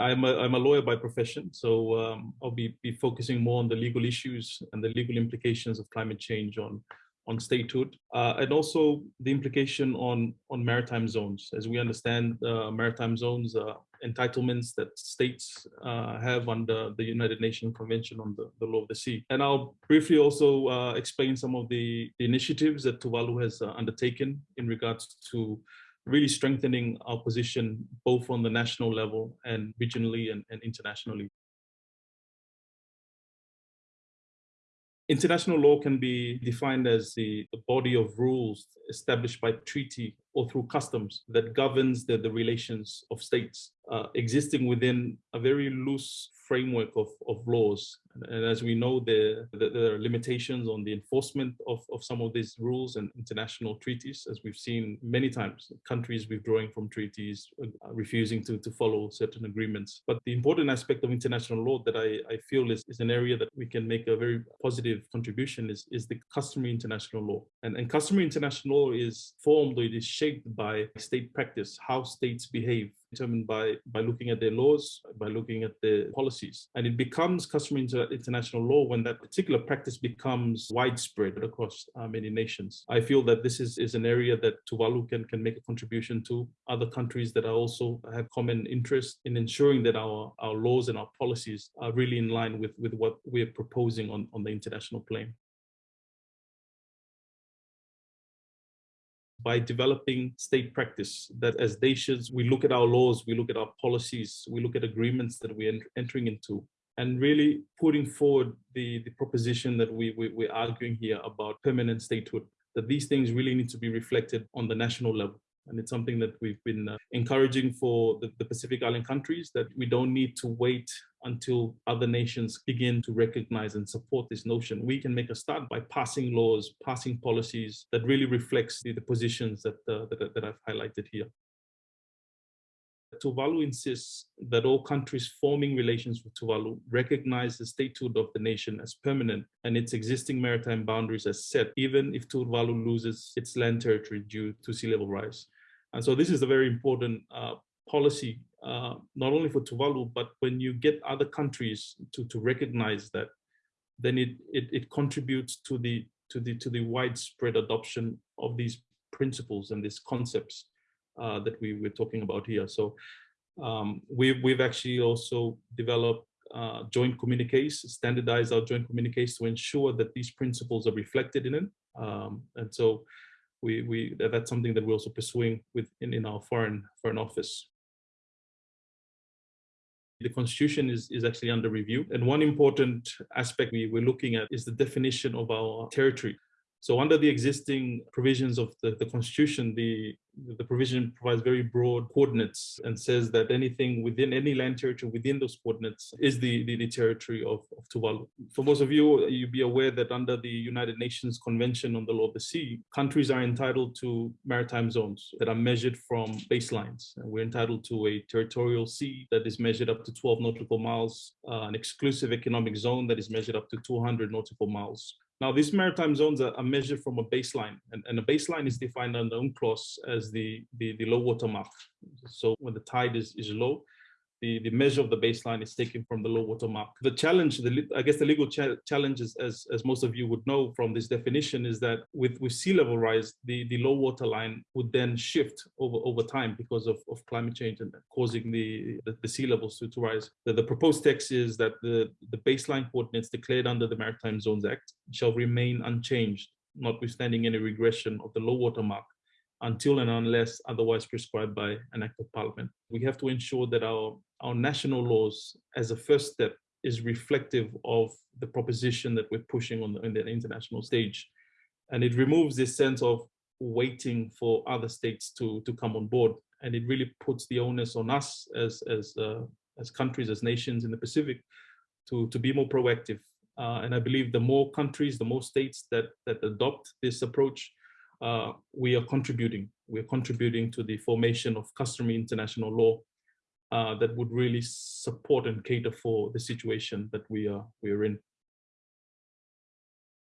I'm a, I'm a lawyer by profession, so um, I'll be, be focusing more on the legal issues and the legal implications of climate change on, on statehood, uh, and also the implication on, on maritime zones. As we understand, uh, maritime zones are entitlements that states uh, have under the United Nations Convention on the, the Law of the Sea. And I'll briefly also uh, explain some of the, the, initiatives that Tuvalu has uh, undertaken in regards to really strengthening our position both on the national level and regionally and, and internationally. International law can be defined as the, the, body of rules established by treaty or through customs that governs the, the relations of states uh, existing within a very loose framework of, of laws. And as we know, there, there are limitations on the enforcement of, of some of these rules and international treaties, as we've seen many times, countries withdrawing from treaties, uh, refusing to, to follow certain agreements. But the important aspect of international law that I, I feel is, is an area that we can make a very positive contribution is, is the customary international law. And, and customary international law is formed or it is shaped by state practice, how states behave determined by, by looking at their laws, by looking at their policies. And it becomes customary inter international law when that particular practice becomes widespread across uh, many nations. I feel that this is, is an area that Tuvalu can, can make a contribution to. Other countries that are also have common interest in ensuring that our, our laws and our policies are really in line with, with what we're proposing on, on the international plane. By developing state practice that as nations, we look at our laws, we look at our policies, we look at agreements that we're entering into and really putting forward the, the proposition that we, we, we're arguing here about permanent statehood, that these things really need to be reflected on the national level. And it's something that we've been uh, encouraging for the, the, Pacific Island countries that we don't need to wait until other nations begin to recognize and support this notion. We can make a start by passing laws, passing policies that really reflects the, the positions that, uh, that, that I've highlighted here. Tuvalu insists that all countries forming relations with Tuvalu recognize the statehood of the nation as permanent and its existing maritime boundaries as set, even if Tuvalu loses its land territory due to sea level rise. And so this is a very important uh, policy, uh, not only for Tuvalu, but when you get other countries to, to recognize that, then it, it, it contributes to the, to, the, to the widespread adoption of these principles and these concepts uh, that we were talking about here. So um, we've, we've actually also developed uh, joint communiques, standardize our joint communiques to ensure that these principles are reflected in it. Um, and so we, we that's something that we're also pursuing within in our foreign foreign office. The constitution is, is actually under review. And one important aspect we, we're looking at is the definition of our territory. So under the existing provisions of the, the constitution, the, the provision provides very broad coordinates and says that anything within any land territory within those coordinates is the, the, the territory of, of Tuvalu. For most of you, you'll be aware that under the United Nations Convention on the Law of the Sea, countries are entitled to maritime zones that are measured from baselines. And we're entitled to a territorial sea that is measured up to 12 nautical miles, uh, an exclusive economic zone that is measured up to 200 nautical miles. Now, these maritime zones are, measured from a baseline, and, and a baseline is defined under UNCLOS as the, the, the low water mark. So when the tide is, is low, the, the measure of the baseline is taken from the low water mark. The challenge, the, I guess the legal cha challenge is, as, as most of you would know from this definition, is that with, with sea level rise, the, the low water line would then shift over, over time because of, of climate change and causing the, the, the sea levels to, to rise. The, the proposed text is that the, the baseline coordinates declared under the Maritime Zones Act shall remain unchanged, notwithstanding any regression of the low water mark until and unless otherwise prescribed by an act of parliament. We have to ensure that our, our national laws as a first step is reflective of the proposition that we're pushing on the, the international stage. And it removes this sense of waiting for other states to, to come on board. And it really puts the onus on us as, as, uh, as countries, as nations in the Pacific to, to be more proactive. Uh, and I believe the more countries, the more states that, that adopt this approach, uh, we are contributing. We're contributing to the formation of customary international law Uh, that would really support and cater for the situation that we are we are in.